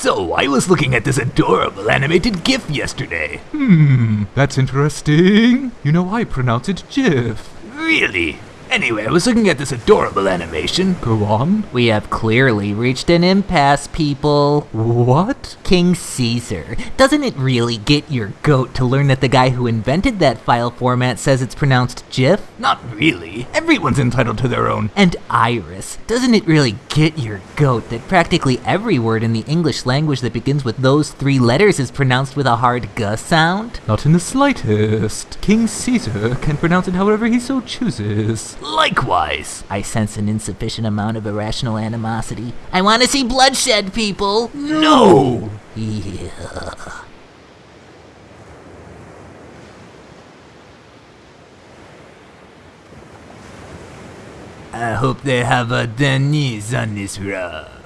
So, I was looking at this adorable animated GIF yesterday. Hmm, that's interesting. You know, I pronounce it GIF. Really? Anyway, I was looking at this adorable animation. Go on. We have clearly reached an impasse, people. What? King Caesar. Doesn't it really get your goat to learn that the guy who invented that file format says it's pronounced GIF? Not really. Everyone's entitled to their own. And Iris. Doesn't it really get your goat that practically every word in the English language that begins with those three letters is pronounced with a hard g sound? Not in the slightest. King Caesar can pronounce it however he so chooses. Likewise. I sense an insufficient amount of irrational animosity. I want to see bloodshed, people! No! Yeah. I hope they have a Denise on this rug.